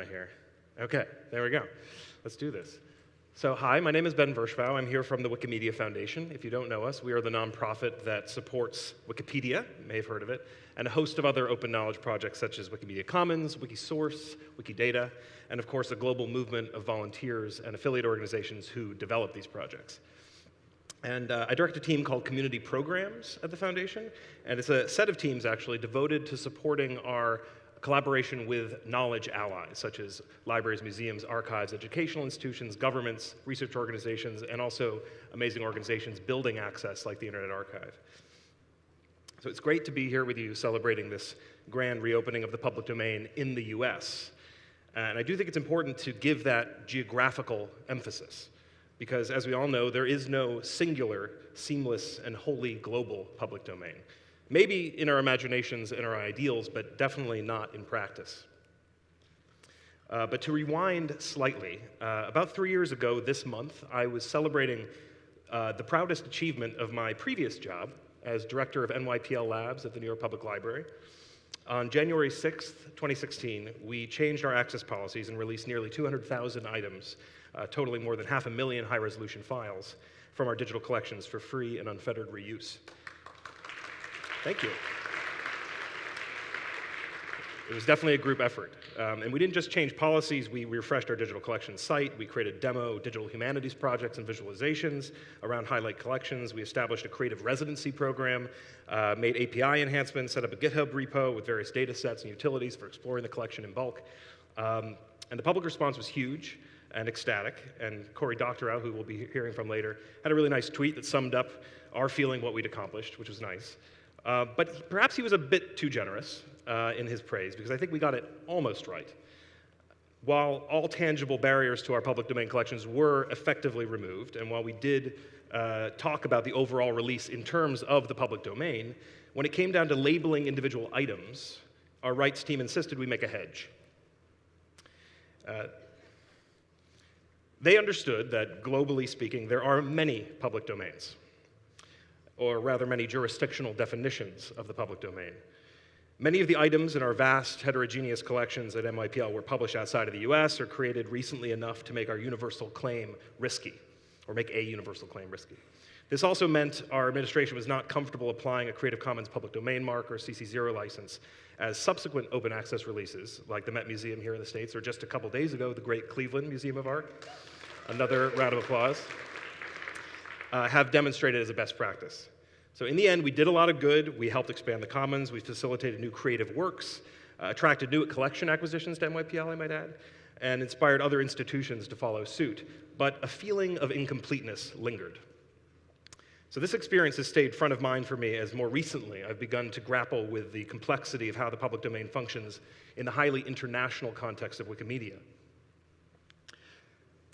I? Okay, there we go. Let's do this. So, hi, my name is Ben Vershbow. I'm here from the Wikimedia Foundation. If you don't know us, we are the nonprofit that supports Wikipedia, you may have heard of it, and a host of other open knowledge projects such as Wikimedia Commons, Wikisource, Wikidata, and of course, a global movement of volunteers and affiliate organizations who develop these projects. And uh, I direct a team called Community Programs at the Foundation, and it's a set of teams actually devoted to supporting our collaboration with knowledge allies, such as libraries, museums, archives, educational institutions, governments, research organizations, and also amazing organizations building access like the Internet Archive. So it's great to be here with you celebrating this grand reopening of the public domain in the US. And I do think it's important to give that geographical emphasis. Because as we all know, there is no singular, seamless, and wholly global public domain. Maybe in our imaginations and our ideals, but definitely not in practice. Uh, but to rewind slightly, uh, about three years ago this month, I was celebrating uh, the proudest achievement of my previous job as director of NYPL Labs at the New York Public Library. On January 6th, 2016, we changed our access policies and released nearly 200,000 items, uh, totaling more than half a million high resolution files from our digital collections for free and unfettered reuse. Thank you. It was definitely a group effort. Um, and we didn't just change policies, we refreshed our digital collections site, we created demo digital humanities projects and visualizations around highlight collections, we established a creative residency program, uh, made API enhancements, set up a GitHub repo with various data sets and utilities for exploring the collection in bulk. Um, and the public response was huge and ecstatic. And Cory Doctorow, who we'll be hearing from later, had a really nice tweet that summed up our feeling what we'd accomplished, which was nice. Uh, but perhaps he was a bit too generous uh, in his praise, because I think we got it almost right. While all tangible barriers to our public domain collections were effectively removed, and while we did uh, talk about the overall release in terms of the public domain, when it came down to labeling individual items, our rights team insisted we make a hedge. Uh, they understood that, globally speaking, there are many public domains or rather many jurisdictional definitions of the public domain. Many of the items in our vast heterogeneous collections at NYPL were published outside of the US or created recently enough to make our universal claim risky, or make a universal claim risky. This also meant our administration was not comfortable applying a Creative Commons public domain mark or CC0 license as subsequent open access releases, like the Met Museum here in the States, or just a couple days ago, the Great Cleveland Museum of Art. Another round of applause uh, have demonstrated as a best practice. So in the end, we did a lot of good. We helped expand the commons. We facilitated new creative works, uh, attracted new collection acquisitions to NYPL, I might add, and inspired other institutions to follow suit. But a feeling of incompleteness lingered. So this experience has stayed front of mind for me as more recently I've begun to grapple with the complexity of how the public domain functions in the highly international context of Wikimedia.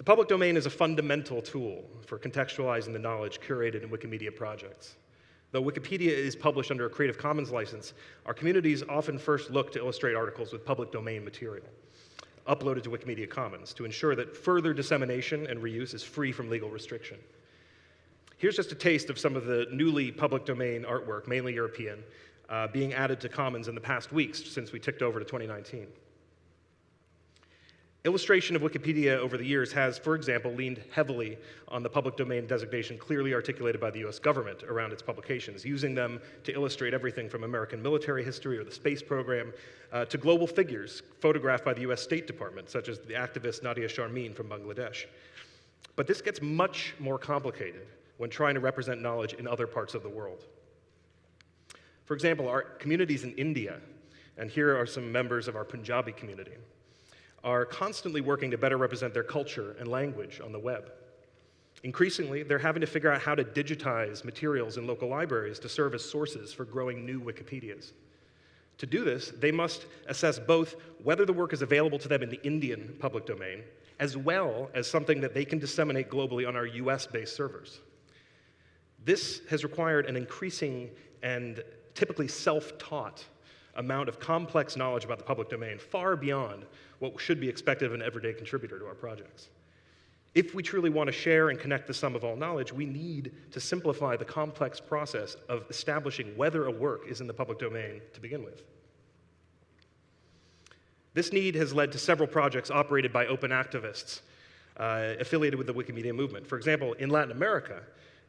Public domain is a fundamental tool for contextualizing the knowledge curated in Wikimedia projects. Though Wikipedia is published under a Creative Commons license, our communities often first look to illustrate articles with public domain material uploaded to Wikimedia Commons to ensure that further dissemination and reuse is free from legal restriction. Here's just a taste of some of the newly public domain artwork, mainly European, uh, being added to Commons in the past weeks since we ticked over to 2019. Illustration of Wikipedia over the years has, for example, leaned heavily on the public domain designation clearly articulated by the US government around its publications, using them to illustrate everything from American military history or the space program uh, to global figures photographed by the US State Department, such as the activist Nadia Sharmin from Bangladesh. But this gets much more complicated when trying to represent knowledge in other parts of the world. For example, our communities in India, and here are some members of our Punjabi community are constantly working to better represent their culture and language on the web. Increasingly, they're having to figure out how to digitize materials in local libraries to serve as sources for growing new Wikipedias. To do this, they must assess both whether the work is available to them in the Indian public domain, as well as something that they can disseminate globally on our US based servers. This has required an increasing and typically self taught amount of complex knowledge about the public domain, far beyond what should be expected of an everyday contributor to our projects. If we truly want to share and connect the sum of all knowledge, we need to simplify the complex process of establishing whether a work is in the public domain to begin with. This need has led to several projects operated by open activists uh, affiliated with the Wikimedia movement. For example, in Latin America,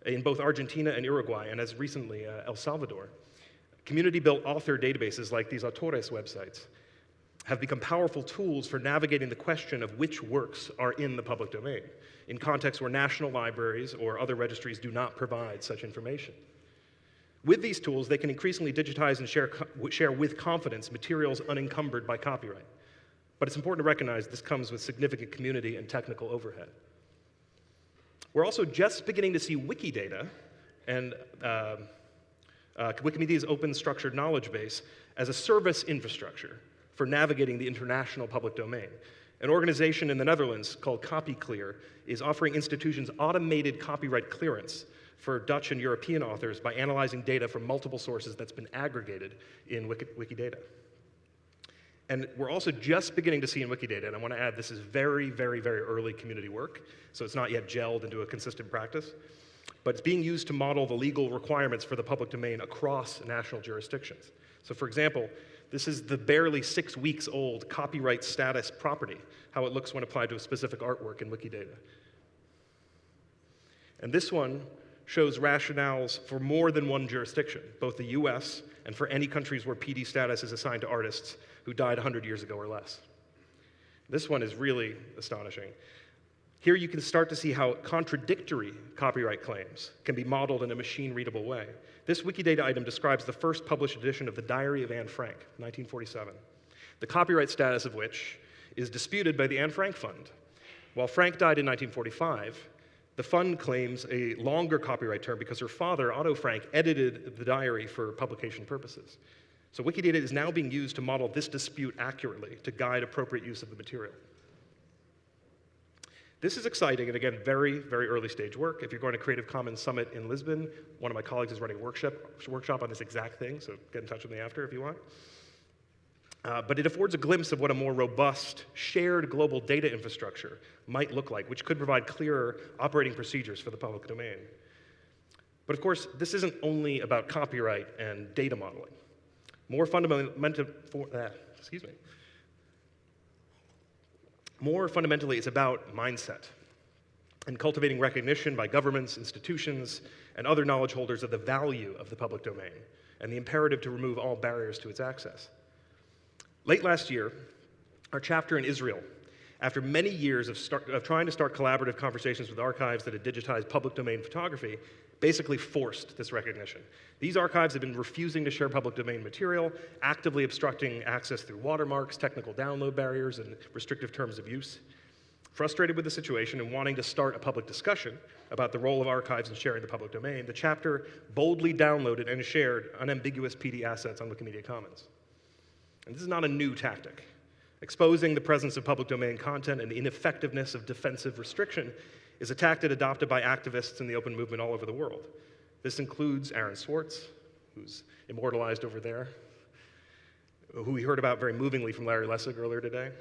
in both Argentina and Uruguay, and as recently uh, El Salvador, community built author databases like these autores websites have become powerful tools for navigating the question of which works are in the public domain in contexts where national libraries or other registries do not provide such information. With these tools, they can increasingly digitize and share, share with confidence materials unencumbered by copyright. But it's important to recognize this comes with significant community and technical overhead. We're also just beginning to see Wikidata and uh, uh, Wikimedia's open structured knowledge base as a service infrastructure for navigating the international public domain. An organization in the Netherlands called CopyClear is offering institutions automated copyright clearance for Dutch and European authors by analyzing data from multiple sources that's been aggregated in Wiki Wikidata. And we're also just beginning to see in Wikidata, and I want to add this is very, very, very early community work, so it's not yet gelled into a consistent practice, but it's being used to model the legal requirements for the public domain across national jurisdictions. So for example, this is the barely six weeks old copyright status property, how it looks when applied to a specific artwork in Wikidata. And this one shows rationales for more than one jurisdiction, both the US and for any countries where PD status is assigned to artists who died 100 years ago or less. This one is really astonishing. Here you can start to see how contradictory copyright claims can be modeled in a machine readable way. This Wikidata item describes the first published edition of the Diary of Anne Frank, 1947, the copyright status of which is disputed by the Anne Frank Fund. While Frank died in 1945, the fund claims a longer copyright term because her father, Otto Frank, edited the diary for publication purposes. So Wikidata is now being used to model this dispute accurately to guide appropriate use of the material. This is exciting and again, very, very early stage work. If you're going to Creative Commons Summit in Lisbon, one of my colleagues is running a workshop, workshop on this exact thing, so get in touch with me after if you want. Uh, but it affords a glimpse of what a more robust, shared global data infrastructure might look like, which could provide clearer operating procedures for the public domain. But of course, this isn't only about copyright and data modeling. More fundamental, for, uh, excuse me, more fundamentally, it's about mindset and cultivating recognition by governments, institutions, and other knowledge holders of the value of the public domain and the imperative to remove all barriers to its access. Late last year, our chapter in Israel, after many years of, start, of trying to start collaborative conversations with archives that had digitized public domain photography, basically forced this recognition. These archives have been refusing to share public domain material, actively obstructing access through watermarks, technical download barriers, and restrictive terms of use. Frustrated with the situation and wanting to start a public discussion about the role of archives in sharing the public domain, the chapter boldly downloaded and shared unambiguous PD assets on Wikimedia Commons. And this is not a new tactic. Exposing the presence of public domain content and the ineffectiveness of defensive restriction is a tactic adopted by activists in the open movement all over the world. This includes Aaron Swartz, who's immortalized over there, who we heard about very movingly from Larry Lessig earlier today,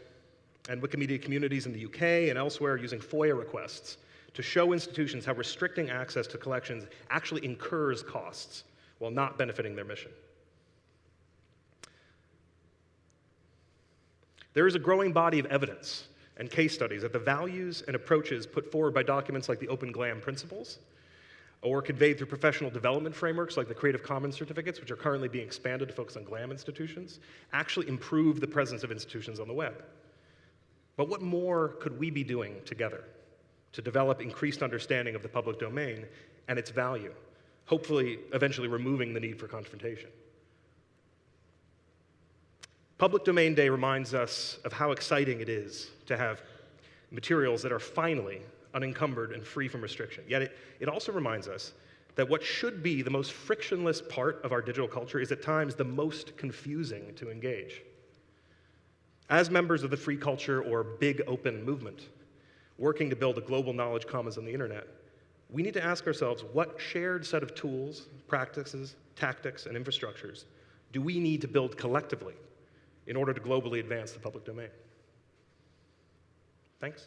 and Wikimedia communities in the UK and elsewhere using FOIA requests to show institutions how restricting access to collections actually incurs costs while not benefiting their mission. There is a growing body of evidence and case studies that the values and approaches put forward by documents like the Open GLAM principles or conveyed through professional development frameworks like the Creative Commons certificates, which are currently being expanded to focus on GLAM institutions, actually improve the presence of institutions on the web. But what more could we be doing together to develop increased understanding of the public domain and its value, hopefully eventually removing the need for confrontation? Public Domain Day reminds us of how exciting it is to have materials that are finally unencumbered and free from restriction. Yet it, it also reminds us that what should be the most frictionless part of our digital culture is at times the most confusing to engage. As members of the free culture or big open movement, working to build a global knowledge commons on the internet, we need to ask ourselves what shared set of tools, practices, tactics, and infrastructures do we need to build collectively in order to globally advance the public domain? Thanks.